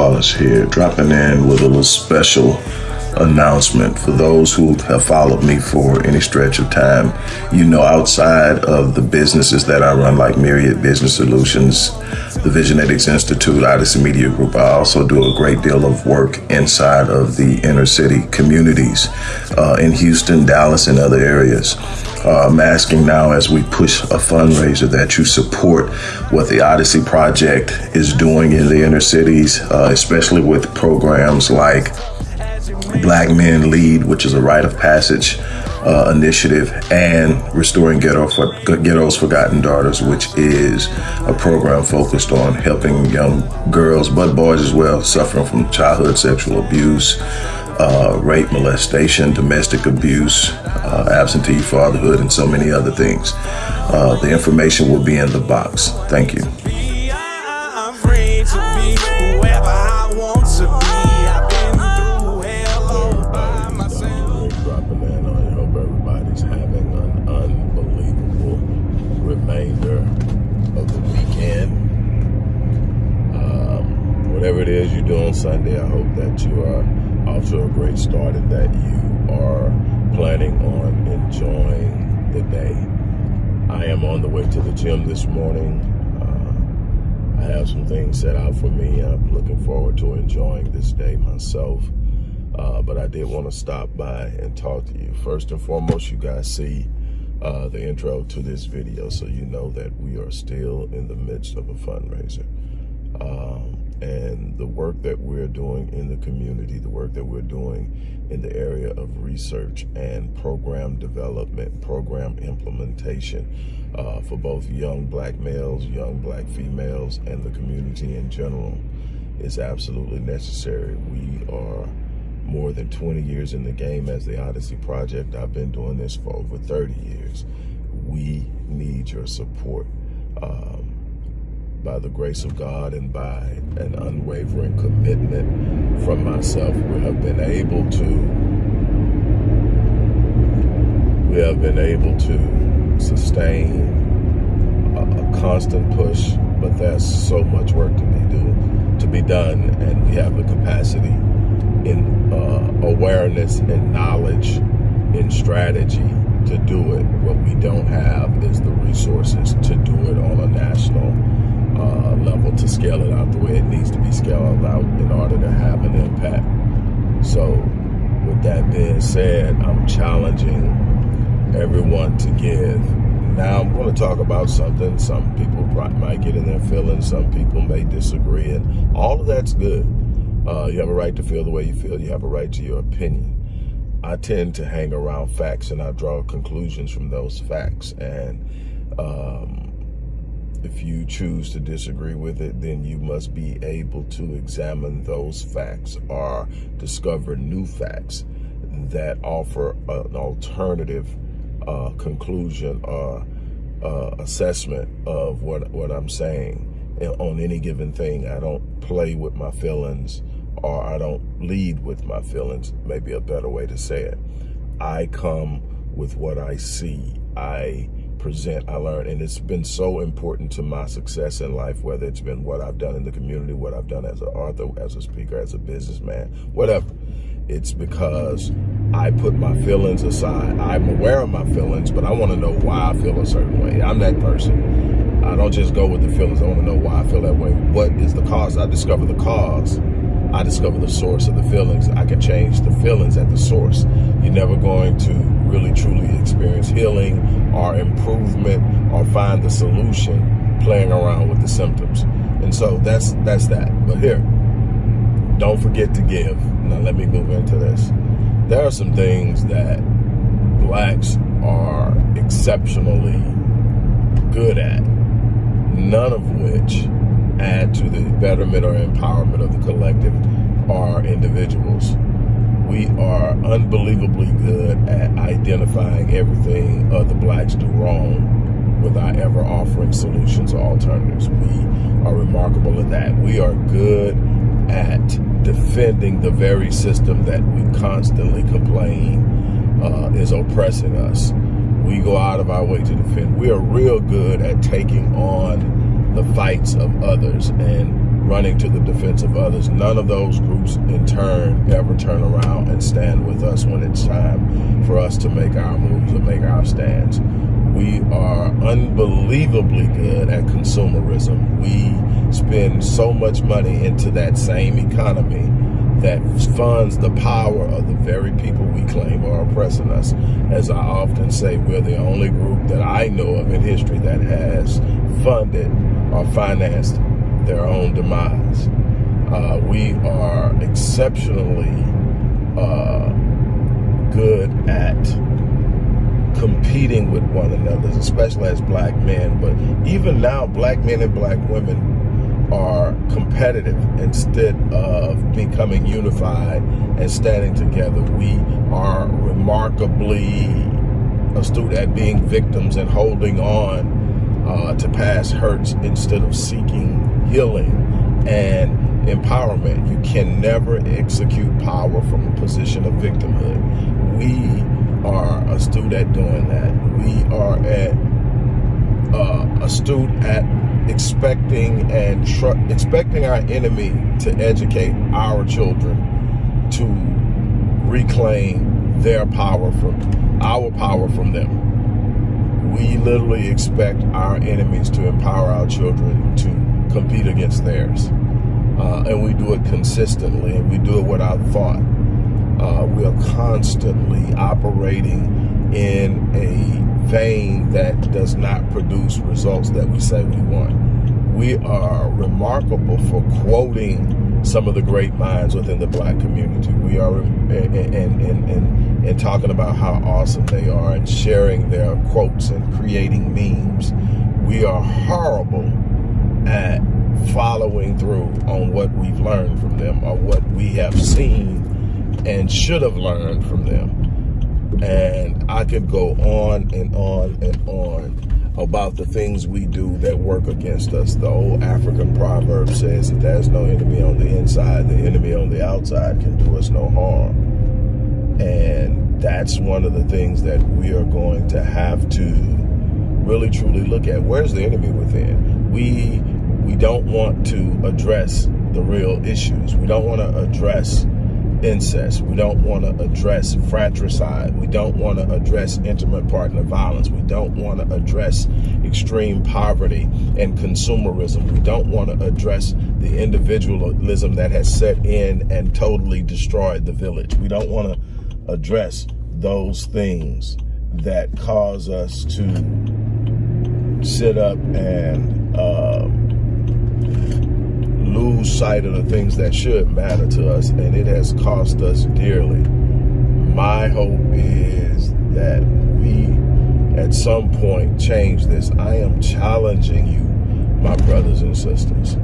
Wallace here, dropping in with a little special announcement for those who have followed me for any stretch of time. You know, outside of the businesses that I run, like Myriad Business Solutions, the Visionetics Institute, Odyssey Media Group, I also do a great deal of work inside of the inner city communities uh, in Houston, Dallas, and other areas. Uh, I'm asking now as we push a fundraiser that you support what the Odyssey Project is doing in the inner cities, uh, especially with programs like Black Men Lead, which is a rite of passage uh, initiative, and Restoring Ghetto for, Ghetto's Forgotten Daughters, which is a program focused on helping young girls, but boys as well, suffering from childhood sexual abuse, uh, rape, molestation, domestic abuse, uh, absentee fatherhood, and so many other things. Uh, the information will be in the box. Thank you. Whatever it is you do on Sunday, I hope that you are off to a great start and that you are planning on enjoying the day. I am on the way to the gym this morning. Uh, I have some things set out for me. I'm looking forward to enjoying this day myself. Uh, but I did want to stop by and talk to you. First and foremost, you guys see uh, the intro to this video so you know that we are still in the midst of a fundraiser. Um, and the work that we're doing in the community, the work that we're doing in the area of research and program development, program implementation uh, for both young black males, young black females, and the community in general is absolutely necessary. We are more than 20 years in the game as the Odyssey Project. I've been doing this for over 30 years. We need your support. Um, by the grace of God and by an unwavering commitment from myself, we have been able to we have been able to sustain a, a constant push, but there's so much work to be do to be done, and we have the capacity in uh, awareness and knowledge in strategy to do it. What we don't have is the resources to do it on a national uh, level to scale it out the way it needs to be scaled out in order to have an impact. So with that being said, I'm challenging everyone to give. Now I'm going to talk about something. Some people might get in their feelings. Some people may disagree. And all of that's good. Uh, you have a right to feel the way you feel. You have a right to your opinion. I tend to hang around facts and I draw conclusions from those facts. And um, if you choose to disagree with it, then you must be able to examine those facts or discover new facts that offer an alternative uh, conclusion or uh, assessment of what, what I'm saying on any given thing. I don't play with my feelings or I don't lead with my feelings, maybe a better way to say it. I come with what I see. I present, I learn. And it's been so important to my success in life, whether it's been what I've done in the community, what I've done as an author, as a speaker, as a businessman, whatever. It's because I put my feelings aside. I'm aware of my feelings, but I want to know why I feel a certain way. I'm that person. I don't just go with the feelings. I want to know why I feel that way. What is the cause? I discover the cause. I discover the source of the feelings. I can change the feelings at the source. You're never going to really truly experience healing or improvement or find the solution playing around with the symptoms. And so that's that's that. But here, don't forget to give. Now let me move into this. There are some things that blacks are exceptionally good at, none of which add to the betterment or empowerment of the collective are individuals we are unbelievably good at identifying everything other blacks do wrong without ever offering solutions or alternatives. We are remarkable at that. We are good at defending the very system that we constantly complain uh, is oppressing us. We go out of our way to defend. We are real good at taking on the fights of others and running to the defense of others. None of those groups in turn ever turn around and stand with us when it's time for us to make our moves and make our stands. We are unbelievably good at consumerism. We spend so much money into that same economy that funds the power of the very people we claim are oppressing us. As I often say, we're the only group that I know of in history that has funded or financed their own demise. Uh, we are exceptionally uh, good at competing with one another, especially as black men. But even now, black men and black women are competitive instead of becoming unified and standing together. We are remarkably astute at being victims and holding on uh, to past hurts instead of seeking healing and empowerment. You can never execute power from a position of victimhood. We are astute at doing that. We are at uh, astute at expecting and expecting our enemy to educate our children to reclaim their power from our power from them. We literally expect our enemies to empower our children to compete against theirs. Uh, and we do it consistently and we do it without thought. Uh, we are constantly operating in a vein that does not produce results that we say we want. We are remarkable for quoting some of the great minds within the black community. We are and, and, and, talking about how awesome they are and sharing their quotes and creating memes. We are horrible at following through on what we've learned from them or what we have seen and should have learned from them. And I could go on and on and on about the things we do that work against us. The old African proverb says that there's no enemy on the inside, the enemy on the outside can do us no harm. And that's one of the things that we are going to have to really truly look at. Where's the enemy within? We we don't want to address the real issues. We don't want to address incest. We don't want to address fratricide. We don't want to address intimate partner violence. We don't want to address extreme poverty and consumerism. We don't want to address the individualism that has set in and totally destroyed the village. We don't want to address those things that cause us to sit up and uh, lose sight of the things that should matter to us, and it has cost us dearly. My hope is that we, at some point, change this. I am challenging you, my brothers and sisters.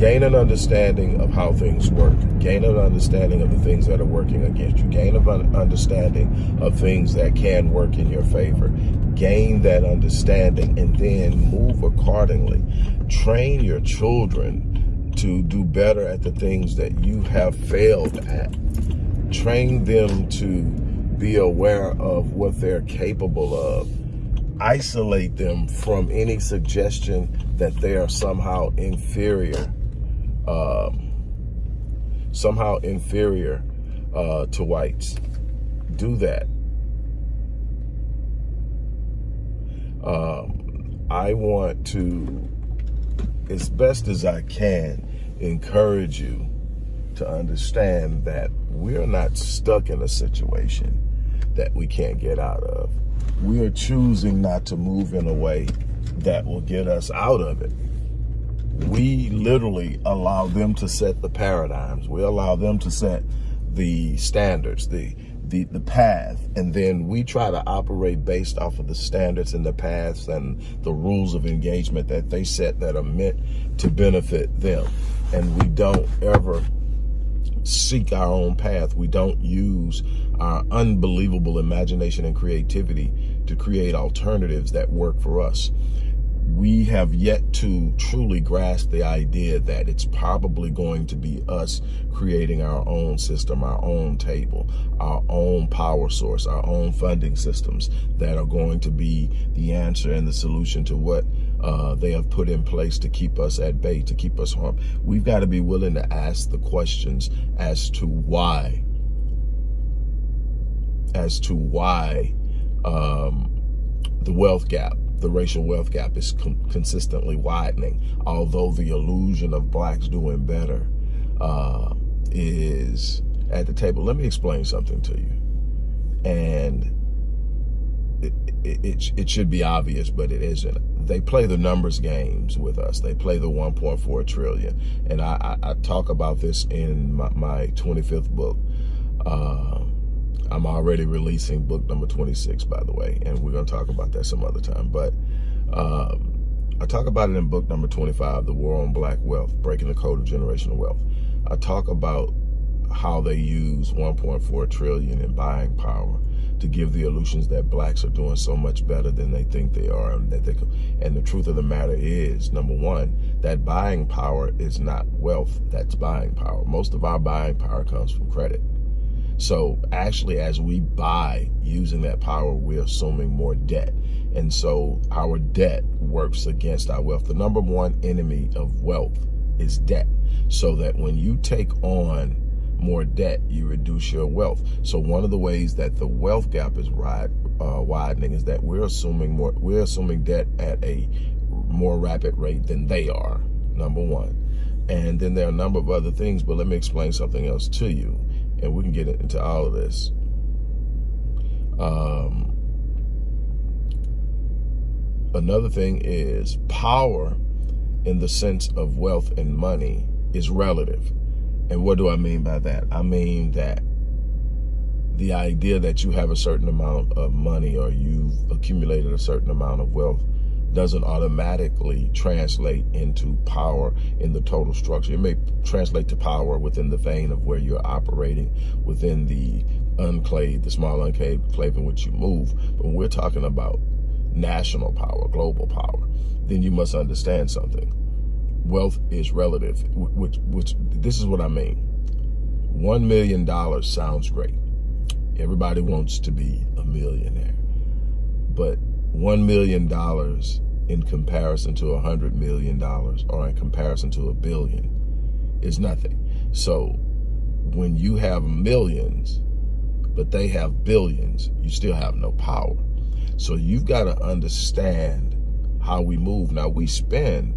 Gain an understanding of how things work. Gain an understanding of the things that are working against you. Gain an understanding of things that can work in your favor. Gain that understanding and then move accordingly train your children to do better at the things that you have failed at. Train them to be aware of what they're capable of. Isolate them from any suggestion that they are somehow inferior, um, somehow inferior uh, to whites. Do that. Um, I want to as best as I can, encourage you to understand that we're not stuck in a situation that we can't get out of. We are choosing not to move in a way that will get us out of it. We literally allow them to set the paradigms. We allow them to set the standards, the the, the path and then we try to operate based off of the standards and the paths and the rules of engagement that they set that are meant to benefit them. And we don't ever seek our own path. We don't use our unbelievable imagination and creativity to create alternatives that work for us we have yet to truly grasp the idea that it's probably going to be us creating our own system, our own table, our own power source, our own funding systems that are going to be the answer and the solution to what uh, they have put in place to keep us at bay, to keep us harmed. We've got to be willing to ask the questions as to why, as to why um, the wealth gap, the racial wealth gap is consistently widening, although the illusion of blacks doing better uh, is at the table. Let me explain something to you. And it, it, it, should be obvious, but it isn't. They play the numbers games with us. They play the 1.4 trillion. And I, I, I, talk about this in my, my 25th book. Uh, I'm already releasing book number 26, by the way, and we're going to talk about that some other time. But um, I talk about it in book number 25, The War on Black Wealth, Breaking the Code of Generational Wealth. I talk about how they use 1.4 trillion in buying power to give the illusions that blacks are doing so much better than they think they are and that they and the truth of the matter is number one that buying power is not wealth that's buying power most of our buying power comes from credit so actually as we buy using that power we're assuming more debt and so our debt works against our wealth the number one enemy of wealth is debt so that when you take on more debt, you reduce your wealth. So one of the ways that the wealth gap is ride, uh, widening is that we're assuming more, we're assuming debt at a more rapid rate than they are, number one. And then there are a number of other things, but let me explain something else to you, and we can get into all of this. Um, another thing is power in the sense of wealth and money is relative. And what do I mean by that? I mean that the idea that you have a certain amount of money or you've accumulated a certain amount of wealth doesn't automatically translate into power in the total structure. It may translate to power within the vein of where you're operating within the enclave, the small enclave in which you move. But when we're talking about national power, global power, then you must understand something wealth is relative, which, which this is what I mean. $1 million sounds great. Everybody wants to be a millionaire. But $1 million in comparison to a $100 million or in comparison to a billion is nothing. So when you have millions, but they have billions, you still have no power. So you've got to understand how we move. Now we spend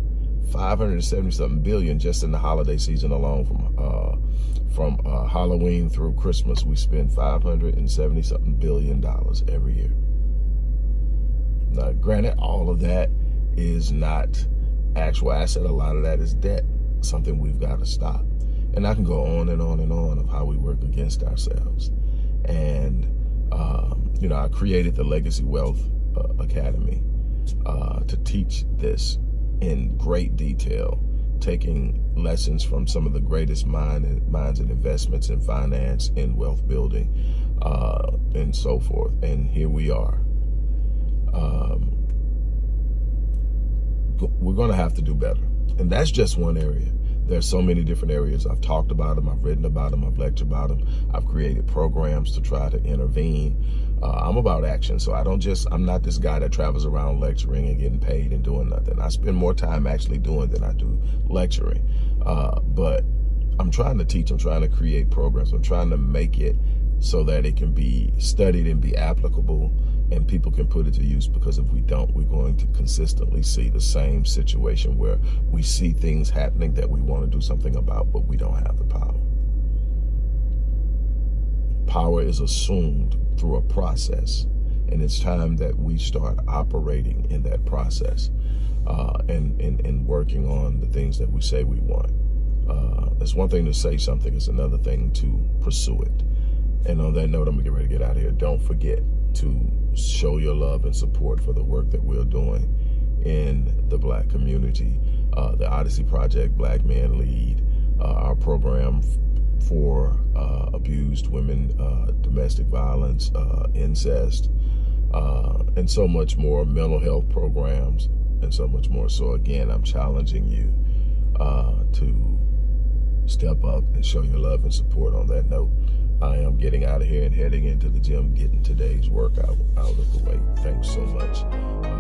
570 something billion just in the holiday season alone from uh, from uh, Halloween through Christmas. We spend 570 something billion dollars every year. Now, granted, all of that is not actual asset. A lot of that is debt, something we've got to stop. And I can go on and on and on of how we work against ourselves. And, um, you know, I created the Legacy Wealth uh, Academy uh, to teach this in great detail, taking lessons from some of the greatest mind and, minds and investments in finance, in wealth building, uh, and so forth. And here we are. Um, we're going to have to do better. And that's just one area. There's so many different areas. I've talked about them. I've written about them. I've lectured about them. I've created programs to try to intervene. Uh, I'm about action, so I don't just, I'm not this guy that travels around lecturing and getting paid and doing nothing. I spend more time actually doing than I do lecturing. Uh, but I'm trying to teach, I'm trying to create programs. I'm trying to make it so that it can be studied and be applicable and people can put it to use because if we don't, we're going to consistently see the same situation where we see things happening that we want to do something about, but we don't have the power. Power is assumed through a process, and it's time that we start operating in that process uh, and, and, and working on the things that we say we want. Uh, it's one thing to say something, it's another thing to pursue it. And on that note, I'm gonna get ready to get out of here. Don't forget to show your love and support for the work that we're doing in the black community. Uh, the Odyssey Project, Black Men Lead, uh, our program for uh, abused women, uh, domestic violence, uh, incest, uh, and so much more, mental health programs, and so much more. So again, I'm challenging you to step up and show your love and support on that note. I am getting out of here and heading into the gym, getting today's workout out of the way. Thanks so much.